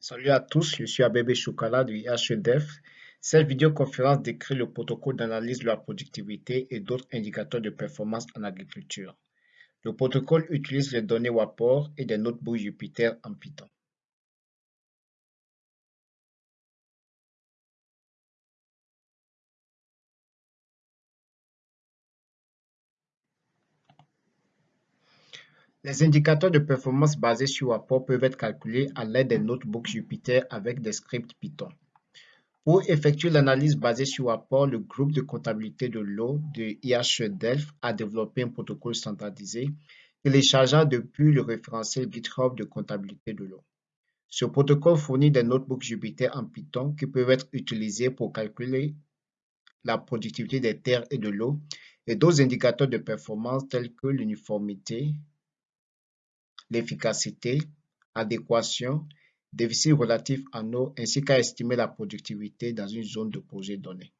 Salut à tous, je suis Abebe Choukala du IHEDEF. Cette vidéoconférence décrit le protocole d'analyse de la productivité et d'autres indicateurs de performance en agriculture. Le protocole utilise les données WAPOR et des notebooks Jupyter en Python. Les indicateurs de performance basés sur WAPOR peuvent être calculés à l'aide des notebooks Jupyter avec des scripts Python. Pour effectuer l'analyse basée sur WAPOR, le groupe de comptabilité de l'eau de IHE Delft a développé un protocole standardisé téléchargeant depuis le référentiel GitHub de comptabilité de l'eau. Ce protocole fournit des notebooks Jupyter en Python qui peuvent être utilisés pour calculer la productivité des terres et de l'eau et d'autres indicateurs de performance tels que l'uniformité, l'efficacité, adéquation, déficit relatif en eau ainsi qu'à estimer la productivité dans une zone de projet donnée.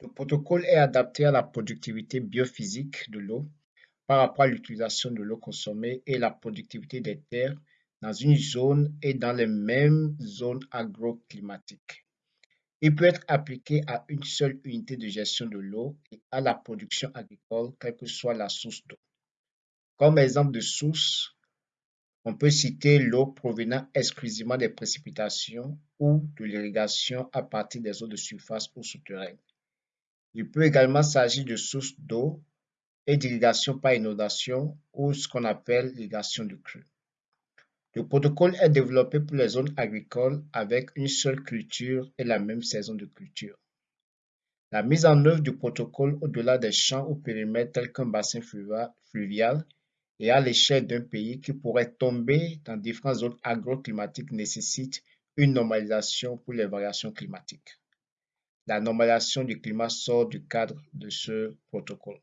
Le protocole est adapté à la productivité biophysique de l'eau par rapport à l'utilisation de l'eau consommée et la productivité des terres dans une zone et dans les mêmes zones agroclimatiques. Il peut être appliqué à une seule unité de gestion de l'eau et à la production agricole, quelle que soit la source d'eau. Comme exemple de source, on peut citer l'eau provenant exclusivement des précipitations ou de l'irrigation à partir des eaux de surface ou souterraines. Il peut également s'agir de sources d'eau et d'irrigation par inondation ou ce qu'on appelle l'irrigation de crue. Le protocole est développé pour les zones agricoles avec une seule culture et la même saison de culture. La mise en œuvre du protocole au-delà des champs ou périmètres tels qu'un bassin fluvial et à l'échelle d'un pays qui pourrait tomber dans différentes zones agroclimatiques nécessite une normalisation pour les variations climatiques. La normalisation du climat sort du cadre de ce protocole.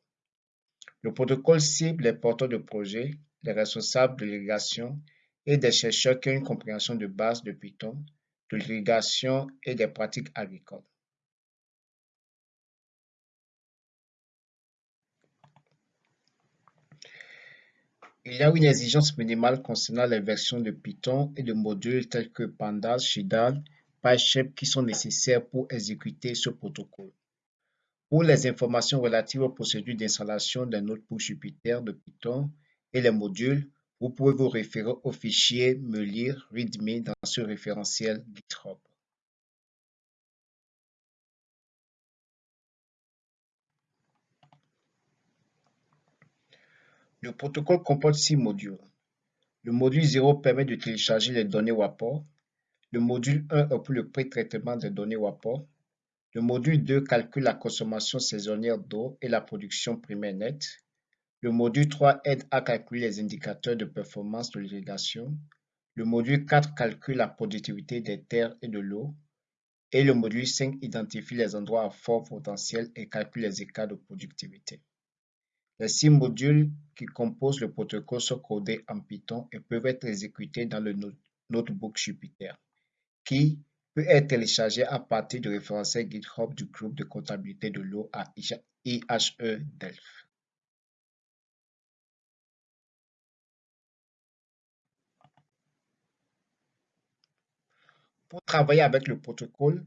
Le protocole cible les porteurs de projets, les responsables de l'irrigation et des chercheurs qui ont une compréhension de base de Python, de l'irrigation et des pratiques agricoles. Il y a une exigence minimale concernant les versions de Python et de modules tels que Pandas, Shidal, PyShep qui sont nécessaires pour exécuter ce protocole. Pour les informations relatives aux procédures d'installation d'un notebook Jupyter de Python et les modules, vous pouvez vous référer au fichier me lire readme dans ce référentiel GitHub. Le protocole comporte six modules. Le module 0 permet de télécharger les données WAPOR. Le module 1 est le pré-traitement des données WAPOR. Le module 2 calcule la consommation saisonnière d'eau et la production primaire nette. Le module 3 aide à calculer les indicateurs de performance de l'irrigation. Le module 4 calcule la productivité des terres et de l'eau. Et le module 5 identifie les endroits à fort potentiel et calcule les écarts de productivité. Les six modules qui composent le protocole sont codés en Python et peuvent être exécutés dans le notebook Jupyter, qui peut être téléchargé à partir du référentiel GitHub du groupe de comptabilité de l'eau à IHE Delft. Pour travailler avec le protocole,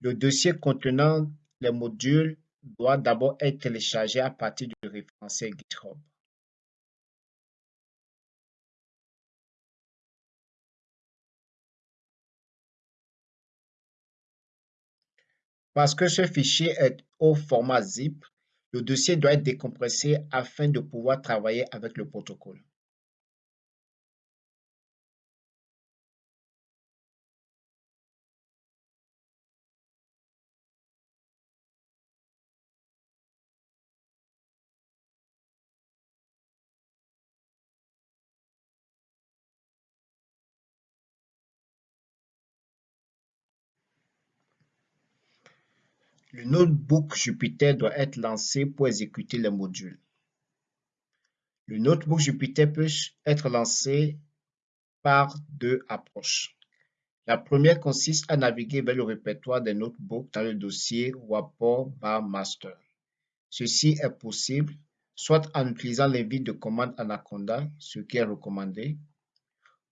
le dossier contenant les modules doit d'abord être téléchargé à partir du référentiel GitHub. Parce que ce fichier est au format zip, le dossier doit être décompressé afin de pouvoir travailler avec le protocole. Le notebook Jupyter doit être lancé pour exécuter les modules. Le notebook Jupyter peut être lancé par deux approches. La première consiste à naviguer vers le répertoire des notebooks dans le dossier WAPOR master. Ceci est possible soit en utilisant l'invite de commande Anaconda, ce qui est recommandé,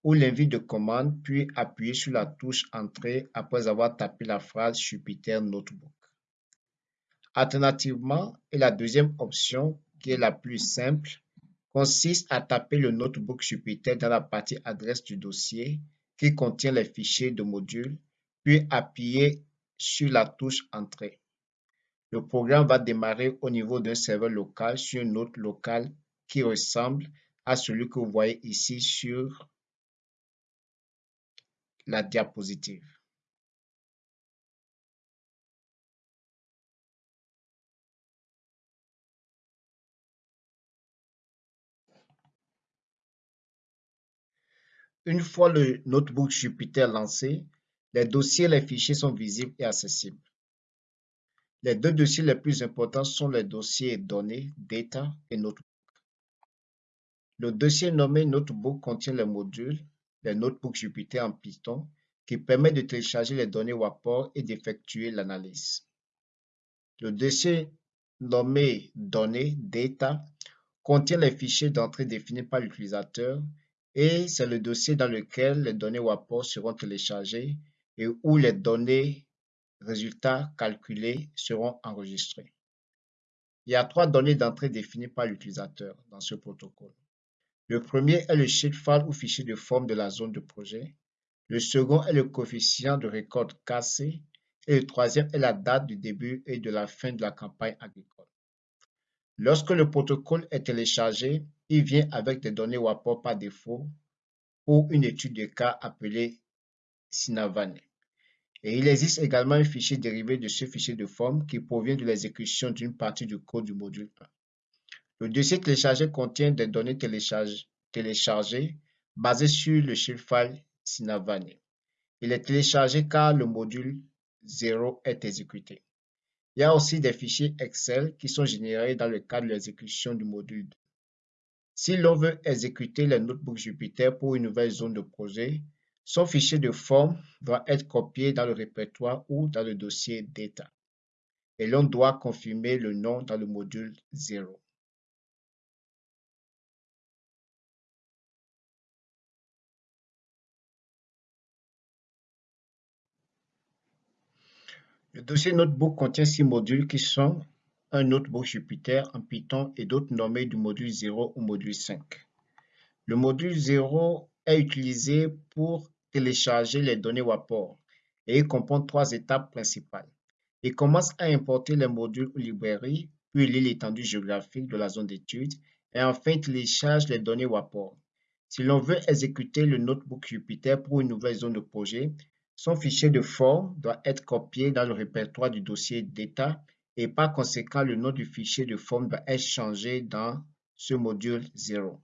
ou l'invite de commande, puis appuyer sur la touche Entrée après avoir tapé la phrase Jupyter Notebook. Alternativement, et la deuxième option, qui est la plus simple, consiste à taper le notebook Jupyter dans la partie adresse du dossier qui contient les fichiers de module, puis appuyer sur la touche Entrée. Le programme va démarrer au niveau d'un serveur local sur une note locale qui ressemble à celui que vous voyez ici sur la diapositive. Une fois le notebook Jupyter lancé, les dossiers et les fichiers sont visibles et accessibles. Les deux dossiers les plus importants sont les dossiers données, data et notebook. Le dossier nommé notebook contient les modules, les notebooks Jupyter en Python, qui permettent de télécharger les données WAPOR et d'effectuer l'analyse. Le dossier nommé données, data, contient les fichiers d'entrée définis par l'utilisateur et c'est le dossier dans lequel les données WAPOR seront téléchargées et où les données résultats calculés seront enregistrés. Il y a trois données d'entrée définies par l'utilisateur dans ce protocole. Le premier est le shapefile ou fichier de forme de la zone de projet. Le second est le coefficient de récolte KC. Et le troisième est la date du début et de la fin de la campagne agricole. Lorsque le protocole est téléchargé, il vient avec des données WAPOR par défaut ou une étude de cas appelée Sinavane. Et il existe également un fichier dérivé de ce fichier de forme qui provient de l'exécution d'une partie du code du module 1. Le dossier téléchargé contient des données téléchargées basées sur le shapefile Sinavane. Il est téléchargé car le module 0 est exécuté. Il y a aussi des fichiers Excel qui sont générés dans le cadre de l'exécution du module 2. Si l'on veut exécuter le notebook Jupyter pour une nouvelle zone de projet, son fichier de forme doit être copié dans le répertoire ou dans le dossier Data et l'on doit confirmer le nom dans le module 0. Le dossier Notebook contient six modules qui sont un notebook Jupyter en Python et d'autres nommés du module 0 ou module 5. Le module 0 est utilisé pour télécharger les données WAPOR et il comprend trois étapes principales. Il commence à importer les modules ou librairies, puis lit l'étendue géographique de la zone d'étude et enfin télécharge les données WAPOR. Si l'on veut exécuter le notebook Jupyter pour une nouvelle zone de projet, son fichier de forme doit être copié dans le répertoire du dossier data et par conséquent le nom du fichier de forme doit être changé dans ce module 0.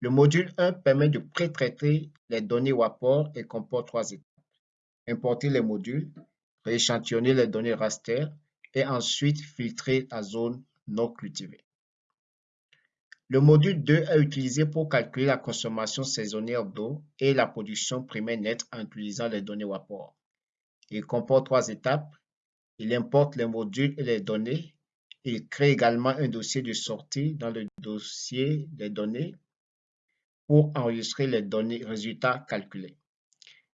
Le module 1 permet de pré-traiter les données WAPOR et comporte trois étapes. Importer les modules, rééchantillonner les données raster et ensuite filtrer la zone non cultivée. Le module 2 est utilisé pour calculer la consommation saisonnière d'eau et la production primaire nette en utilisant les données WAPOR. Il comporte trois étapes. Il importe les modules et les données. Il crée également un dossier de sortie dans le dossier des données pour enregistrer les données résultats calculés.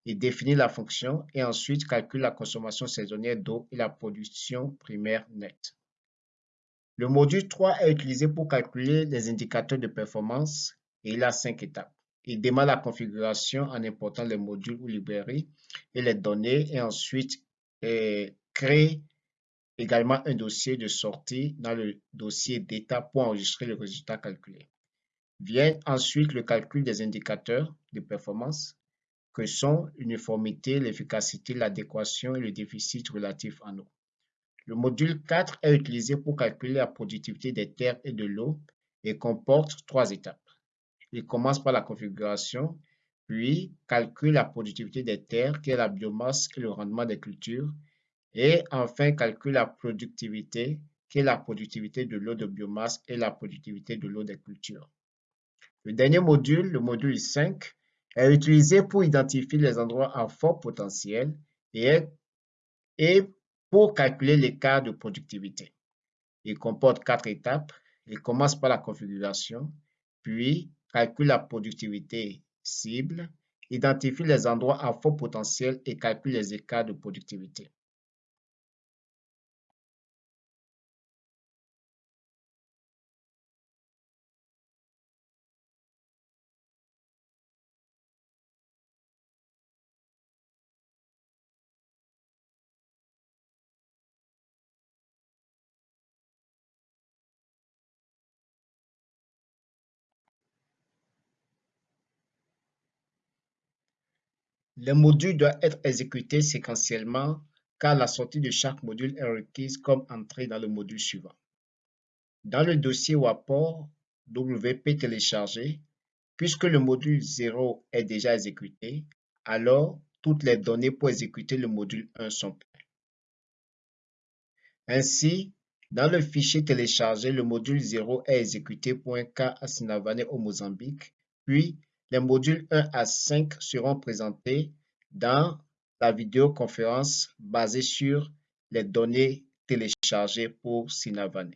Il définit la fonction et ensuite calcule la consommation saisonnière d'eau et la production primaire nette. Le module 3 est utilisé pour calculer les indicateurs de performance et il a cinq étapes. Il démarre la configuration en important les modules ou librairies et les données et ensuite crée également un dossier de sortie dans le dossier d'état pour enregistrer le résultat calculé. Vient ensuite le calcul des indicateurs de performance que sont l'uniformité, l'efficacité, l'adéquation et le déficit relatif en eau. Le module 4 est utilisé pour calculer la productivité des terres et de l'eau et comporte trois étapes. Il commence par la configuration, puis calcule la productivité des terres, qui est la biomasse et le rendement des cultures, et enfin calcule la productivité, qui est la productivité de l'eau de biomasse et la productivité de l'eau des cultures. Le dernier module, le module 5, est utilisé pour identifier les endroits à fort potentiel et, pour calculer l'écart de productivité. Il comporte quatre étapes. Il commence par la configuration, puis calcule la productivité cible, identifie les endroits à fort potentiel et calcule les écarts de productivité. Le module doit être exécuté séquentiellement car la sortie de chaque module est requise comme entrée dans le module suivant. Dans le dossier ou apport WP téléchargé, puisque le module 0 est déjà exécuté, alors toutes les données pour exécuter le module 1 sont prêtes. Ainsi, dans le fichier téléchargé, le module 0 est exécuté pour à au Mozambique, puis les modules 1 à 5 seront présentés dans la vidéoconférence basée sur les données téléchargées pour Sinavane.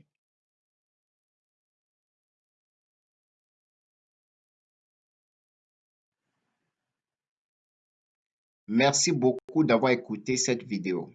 Merci beaucoup d'avoir écouté cette vidéo.